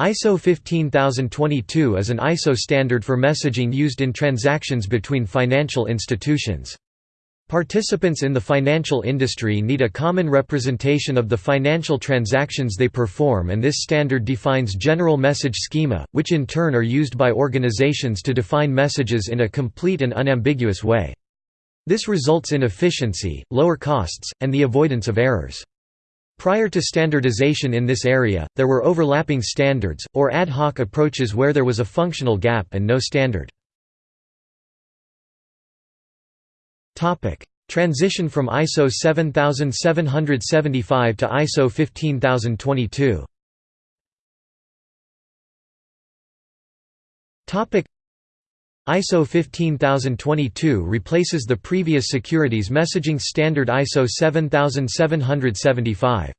ISO 15022 is an ISO standard for messaging used in transactions between financial institutions. Participants in the financial industry need a common representation of the financial transactions they perform and this standard defines general message schema, which in turn are used by organizations to define messages in a complete and unambiguous way. This results in efficiency, lower costs, and the avoidance of errors. Prior to standardization in this area, there were overlapping standards, or ad hoc approaches where there was a functional gap and no standard. Transition from ISO 7775 to ISO 15022 ISO 15022 replaces the previous securities messaging standard ISO 7775.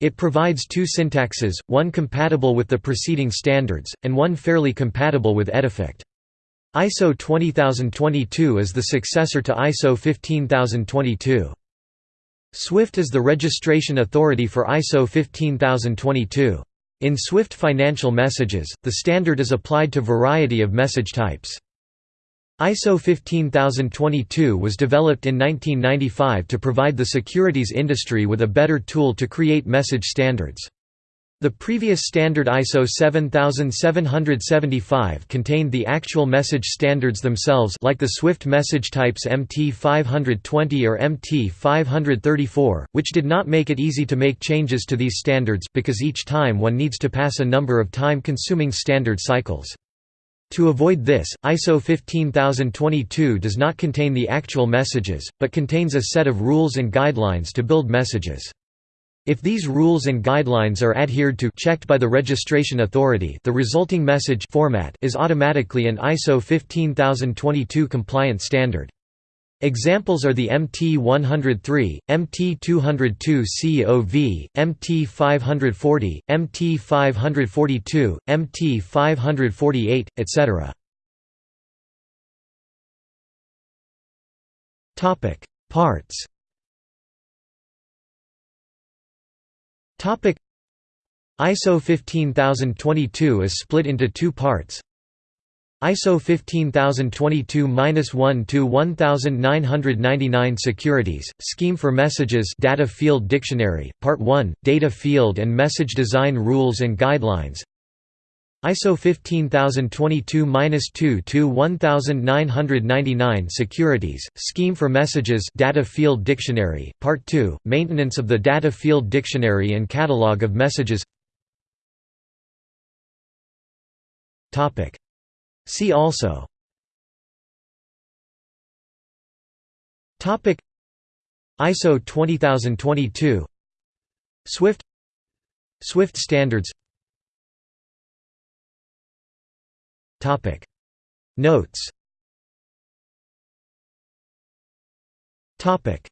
It provides two syntaxes, one compatible with the preceding standards, and one fairly compatible with EDIFACT. ISO 20022 is the successor to ISO 15022. SWIFT is the registration authority for ISO 15022. In SWIFT financial messages, the standard is applied to variety of message types. ISO 15022 was developed in 1995 to provide the securities industry with a better tool to create message standards. The previous standard ISO 7775 contained the actual message standards themselves like the Swift message types MT520 or MT534, which did not make it easy to make changes to these standards because each time one needs to pass a number of time-consuming standard cycles. To avoid this, ISO 15022 does not contain the actual messages, but contains a set of rules and guidelines to build messages. If these rules and guidelines are adhered to checked by the registration authority the resulting message format is automatically an ISO 15022 compliant standard. Examples are the MT103, MT202 COV, MT540, MT542, MT548, etc. Topic: Parts. Topic: ISO 15022 is split into two parts ISO 15022-1 to 1999 Securities, Scheme for Messages Data Field Dictionary, Part 1, Data Field and Message Design Rules and Guidelines. ISO 15022-2 to 1999 Securities, Scheme for Messages Data Field Dictionary, Part 2, Maintenance of the Data Field Dictionary and Catalog of Messages See also. Topic. ISO 20022 Swift. Swift standards. Topic. Notes. Topic